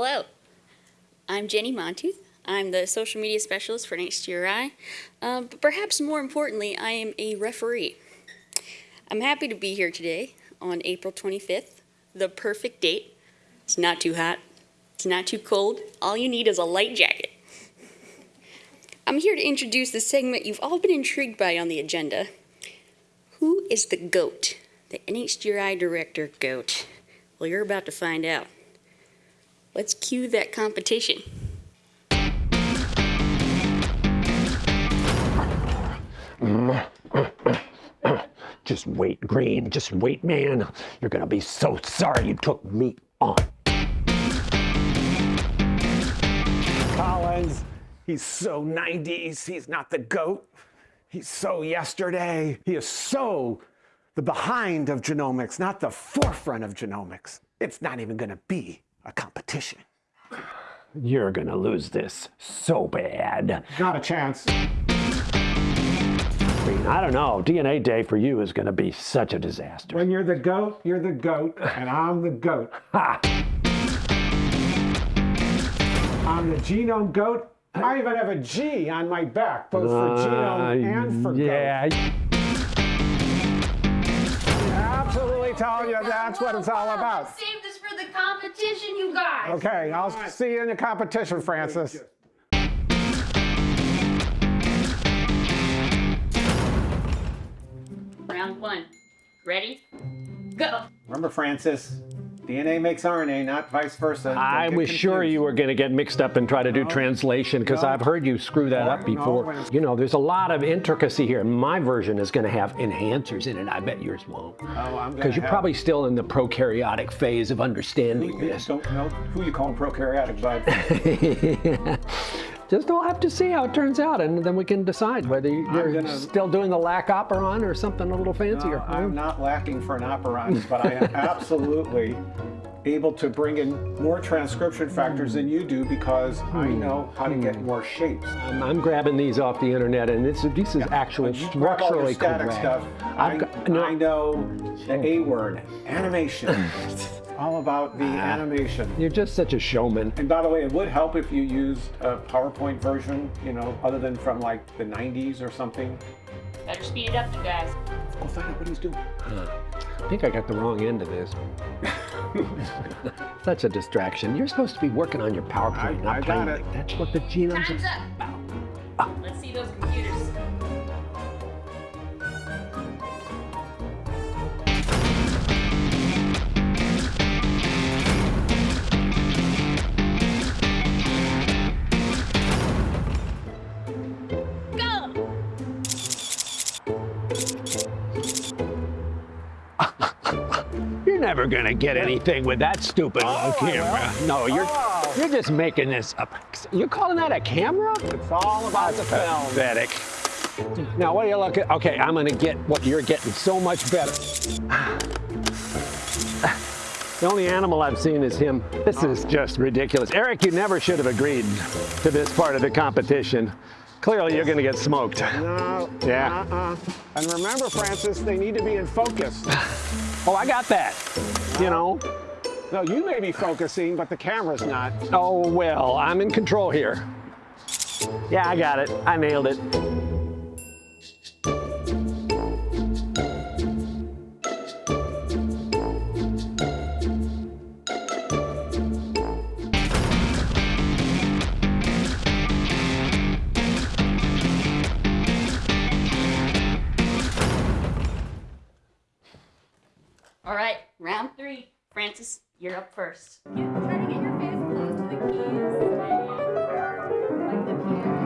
Hello, I'm Jenny Montooth. I'm the social media specialist for NHGRI, uh, but perhaps more importantly, I am a referee. I'm happy to be here today on April 25th, the perfect date. It's not too hot, it's not too cold. All you need is a light jacket. I'm here to introduce the segment you've all been intrigued by on the agenda. Who is the GOAT? The NHGRI Director GOAT. Well, you're about to find out. Let's cue that competition. Just wait, Green. Just wait, man. You're gonna be so sorry you took me on. Collins, he's so 90s. He's not the GOAT. He's so yesterday. He is so the behind of genomics, not the forefront of genomics. It's not even gonna be a competition. You're gonna lose this so bad. Not a chance. Green, I don't know. DNA day for you is gonna be such a disaster. When you're the GOAT, you're the GOAT, and I'm the GOAT. Ha! I'm the genome GOAT. I even have a G on my back, both for genome and for Uh, yeah. GOAT. Absolutely telling you that's what it's all about. Save this for the competition, you guys. Okay, I'll see you in the competition, Francis. Round one. Ready? Go! Remember, Francis, DNA makes RNA, not vice versa. I was sure you were going to get mixed up and try to do translation because No. I've heard you screw that No, up before. You know, there's a lot of intricacy here. My version is going to have enhancers in it. I bet yours won't. Oh, I'm Because you're have- probably still in the prokaryotic phase of understanding You this. don't know who you call prokaryotic, bud. Just we'll have to see how it turns out, and then we can decide whether you're gonna- still doing the lac operon or something a little fancier. No, I'm not lacking for an operon, but I am absolutely able to bring in more transcription factors than you do because I Hmm. know how to get more shapes. I'm, I'm grabbing these off the internet, and this, this is actually But you grab all your structurally static correct. stuff. I, no, I know the A word, animation. all about the Ah. animation. You're just such a showman. And by the way, it would help if you used a PowerPoint version, you know, other than from like the 90s or something. Better speed it up, you guys. Go find out what he's doing. I think I got the wrong end of this. Such a distraction. You're supposed to be working on your PowerPoint, I- not I playing got it. like that's what the genome's Time's up. Let's see those computers. Never gonna get anything with that stupid oh, little camera. No, you're Oh. you're just making this up. You're calling that a camera? It's all about the film. Pathetic. Now, what are you looking? At? Okay, I'm gonna get what you're getting so much better. The only animal I've seen is him. This is just ridiculous. Eric, you never should have agreed to this part of the competition. Clearly, you're gonna get smoked. No. Yeah. Uh-uh. And remember, Francis, they need to be in focus. Oh, I got that. You know. No, you may be focusing, but the camera's not. Oh, well, I'm in control here. Yeah, I got it. I nailed it. You're up first. Try to get your face close to the keys. Like the keys.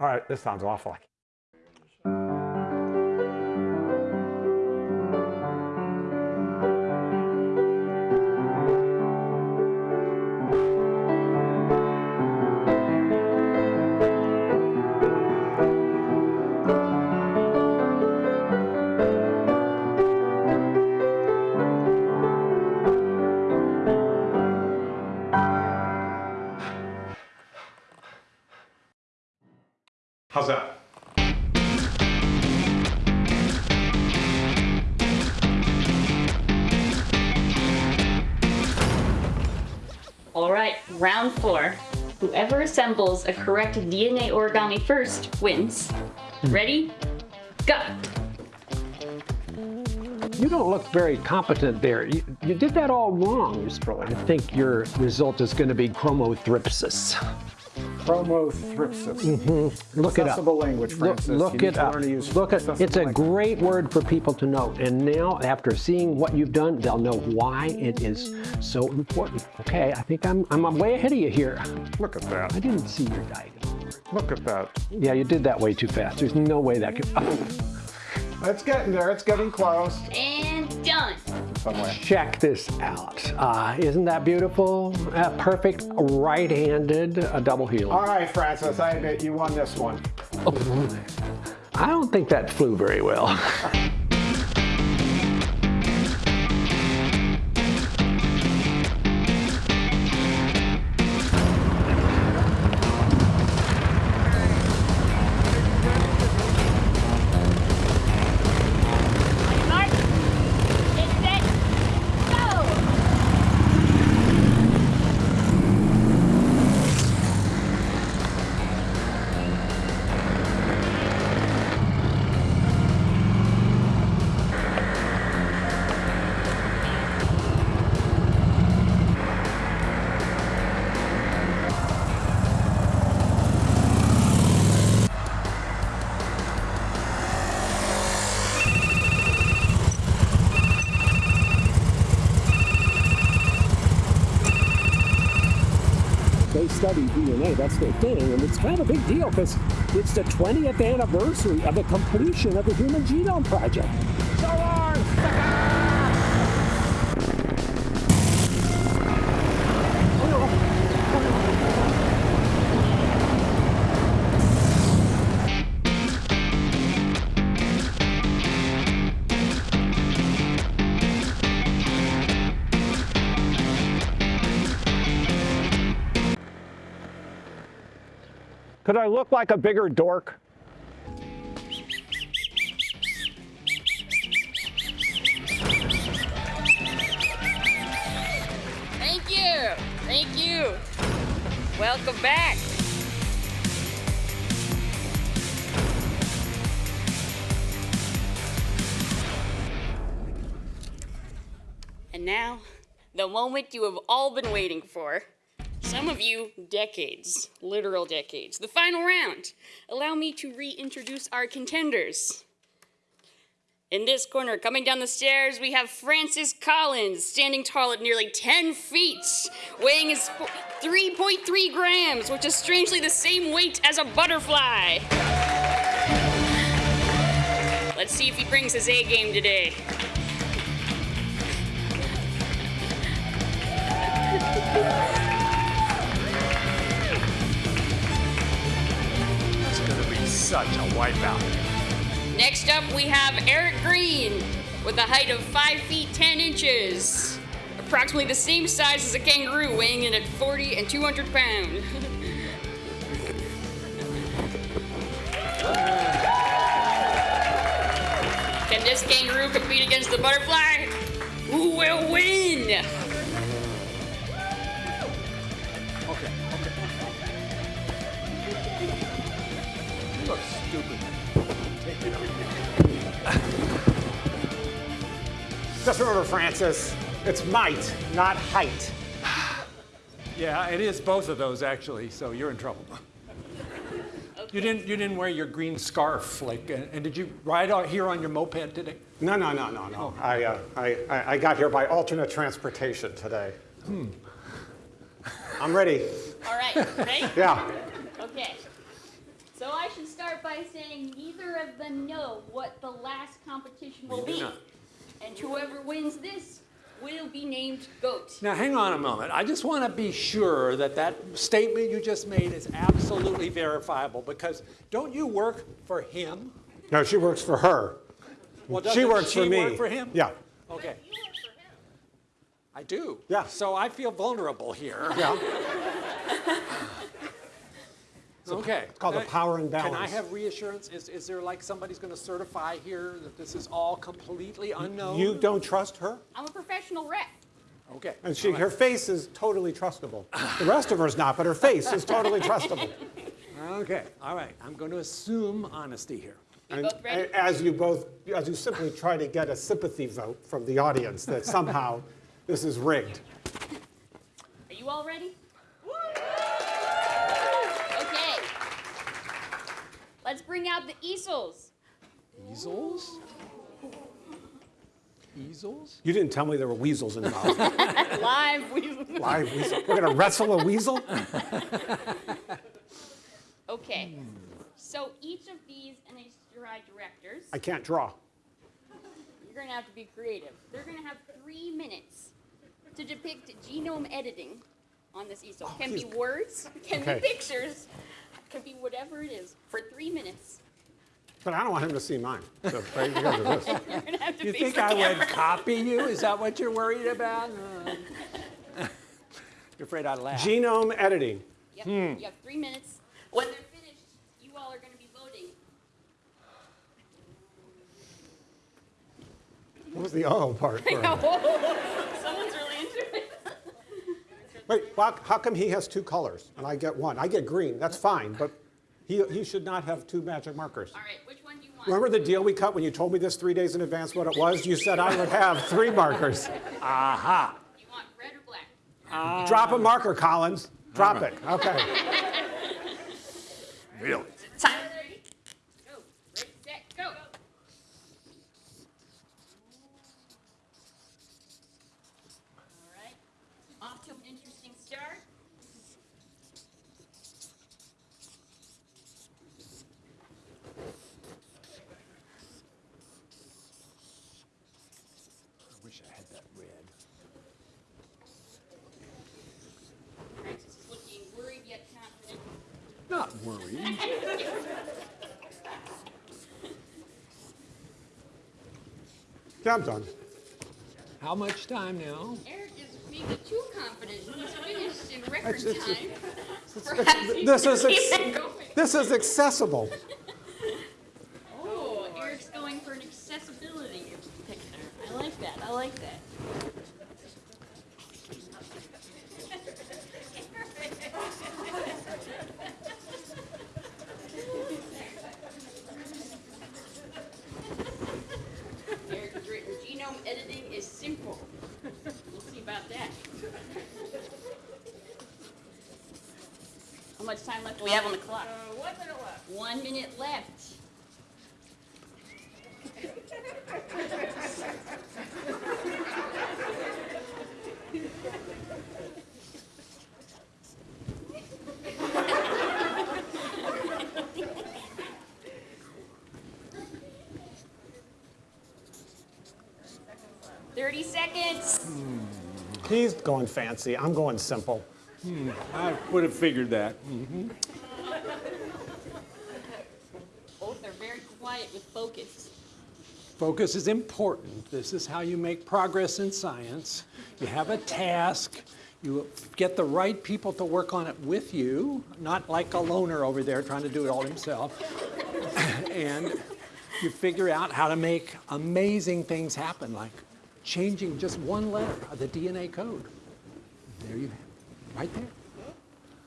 All right, this sounds awful. How's that? All right, round four. Whoever assembles a correct DNA origami first wins. Hmm. Ready? Go! You don't look very competent there. You, you did that all wrong, Mr. I think your result is going to be chromothripsis. Chromothripsis. Mm-hmm. Look it up. Accessible language, Look, Francis. look You it up. learn to use Look at, accessible it's a language. great word for people to know. And now, after seeing what you've done, they'll know why it is so important. Okay, I think I'm, I'm way ahead of you here. Look at that. I didn't see your diagram. Look at that. Yeah, you did that way too fast. There's no way that could. It's getting there. It's getting close. And done! Somewhere. Check this out. Uh, isn't that beautiful? A perfect right-handed uh, double heel. All right, Francis. I admit you won this one. I don't think that flew very well. That's their thing, and it's kind of a big deal because it's the 20th anniversary of the completion of the Human Genome Project. Could I look like a bigger dork? Thank you! Thank you! Welcome back! And now, the moment you have all been waiting for. Some of you, decades, literal decades. The final round. Allow me to reintroduce our contenders. In this corner, coming down the stairs, we have Francis Collins, standing tall at nearly 10 feet, weighing his 3.3 grams, which is strangely the same weight as a butterfly. Let's see if he brings his A game today. such a wipeout. Next up, we have Eric Green with a height of 5 feet 10 inches. Approximately the same size as a kangaroo, weighing in at 40 and 200 pounds. Can this kangaroo compete against the butterfly? Who will win? Remember, Francis, it's might, not height. Yeah, it is both of those actually, so you're in trouble. You didn't you didn't wear your green scarf like and, and did you ride out here on your moped today? No, no, no, no, no. I, uh, I, I I got here by alternate transportation today. Hmm. I'm ready. All right, ready? Yeah. Okay. So I should start by saying neither of them know what the last competition will be. And whoever wins this will be named GOAT. Now hang on a moment. I just want to be sure that that statement you just made is absolutely verifiable because don't you work for him? No, she works for her. Well, She doesn't works for me. work for him? Yeah. Okay. Do you work for him? I do. Yeah. So I feel vulnerable here. Yeah. Okay. It's called a Uh, power and Can I have reassurance? Is, is there like somebody's going to certify here that this is all completely unknown? You don't trust her? I'm a professional rep. Okay. And she, her face is totally trustable. The rest of her is not, but her face is totally trustable. Okay, all right. I'm going to assume honesty here. You And both ready? as you both, as you simply try to get a sympathy vote from the audience that somehow this is rigged. Are you all ready? Okay. Let's bring out the easels. Easels? Easels? You didn't tell me there were weasels involved. Live. we- Live weasel. We're gonna wrestle a weasel? Okay. So each of these NHGRI directors, I can't draw. you're going to have to be creative. They're going to have three minutes to depict genome editing on this easel. Oh, can be words, can Okay. be pictures, can be whatever it is for three minutes. But I don't want him to see mine. So right, because of this. You're going to have to You think I camera. would copy you? Is that what you're worried about? Uh, You're afraid I'd laugh. Genome editing. Yep. Hmm. You have three minutes. When they're finished, you all are going to be voting. What was the oh part? for? Someone's really into it. Wait, why- how come he has two colors and I get one? I get green, that's fine, but he, he should not have two magic markers. All right, which one do you want? Remember the deal we cut when you told me this three days in advance what it was? You said I would have three markers. Aha. You want red or black? Drop a marker, Collins. Drop it. Okay. Really? Time is ready. Go. Ready, set, go. All right. Off to an interesting start. I wish I had that red. Francis is looking worried yet confident. Not. Yeah, I'm done. How much time now? Eric is maybe too confident. He's finished in record It's- it's- time. It's- This is, keep ex- this is accessible. Oh, Eric's going for an accessibility picture. I like that. I like that. Eric has written genome editing is simple. We'll see about that. How much time left do we have on the clock? Uh, one minute left. One minute left. Thirty seconds. He's going fancy. I'm going simple. Hmm, I would have figured that. Mm-hmm. Both are very quiet with focus. Focus is important. This is how you make progress in science. You have a task. You get the right people to work on it with you, not like a loner over there trying to do it all himself. and you figure out how to make amazing things happen, like changing just one letter of the DNA code. There you have it, right there.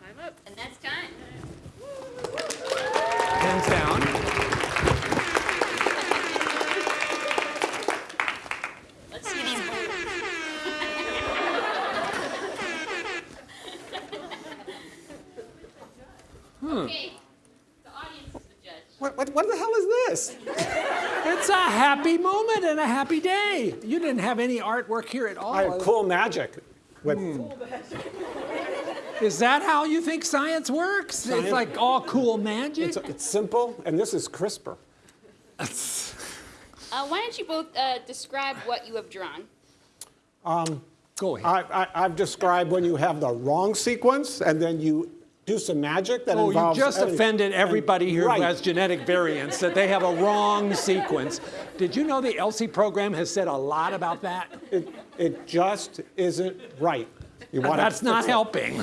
Time up. And that's time. Hands down. Day. You didn't have any artwork here at all. I have cool magic. With, Is that how you think science works? Science- It's like all cool magic? it's, it's simple, and this is CRISPR. Uh, why don't you both uh, describe what you have drawn? Go ahead. I, I, I've described when you have the wrong sequence and then you do some magic that Oh, you just editing. offended everybody here Right. who has genetic variants, that they have a wrong sequence. Did you know the ELSI program has said a lot about that? It, it just isn't right. You want That's to not fix it. helping.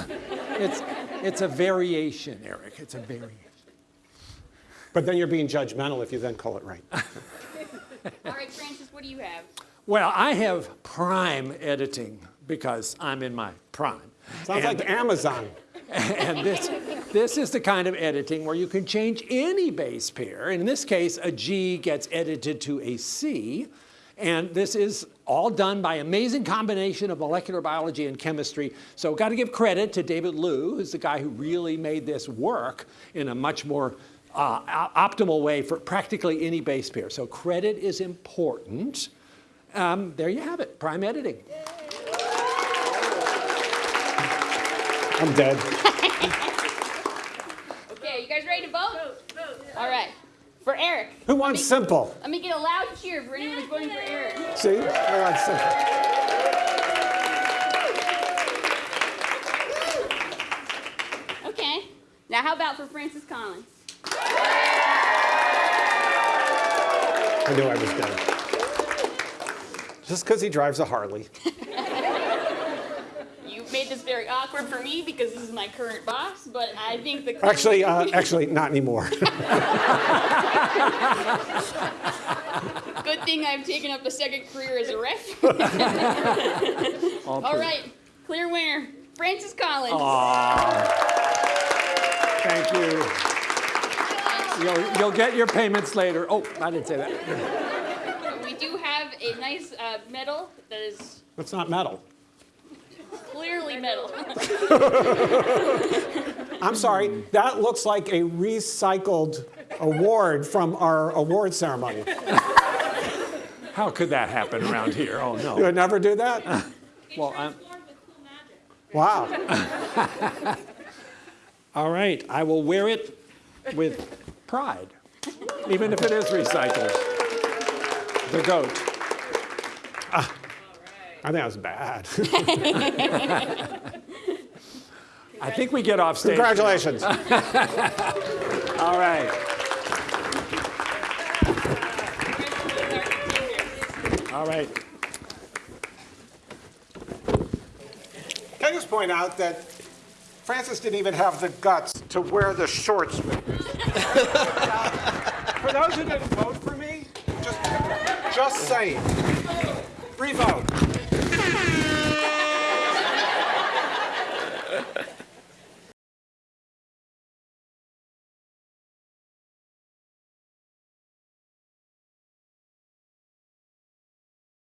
It's, It's a variation, Eric. It's a variation. But then you're being judgmental if you then call it right. All right, Francis, what do you have? Well, I have prime editing because I'm in my prime. Sounds And- like Amazon. And this, this is the kind of editing where you can change any base pair. In this case, a G gets edited to a C. And this is all done by amazing combination of molecular biology and chemistry. So got to give credit to David Liu, who's the guy who really made this work in a much more uh, optimal way for practically any base pair. So credit is important. Um, there you have it, prime editing. I'm dead. Okay, you guys ready to vote? Vote, All right. For Eric. Who wants simple? Let me get a loud cheer for anyone who's voting for Eric. See? Who wants simple? Okay. Now, how about for Francis Collins? I knew I was dead. Just because he drives a Harley. You made this very awkward for me because this is my current boss, but I think the Actually, uh, actually, not anymore. good thing I've taken up a second career as a ref. All right, clear winner, Francis Collins. Thank you. You'll, you'll get your payments later. Oh, I didn't say that. We do have a nice uh, medal that is That's not metal. Clearly metal. I'm sorry, that looks like a recycled award from our award ceremony. How could that happen around here? Oh, no. You would never do that? Uh. Well, I'm, Wow. all right, I will wear it with pride, even if it is recycled. The goat. I think that was bad. I think we get off stage. Congratulations. All right. All right. Can I just point out that Francis didn't even have the guts to wear the shorts with me. for those who didn't vote for me, just, just saying. Revote. Bye.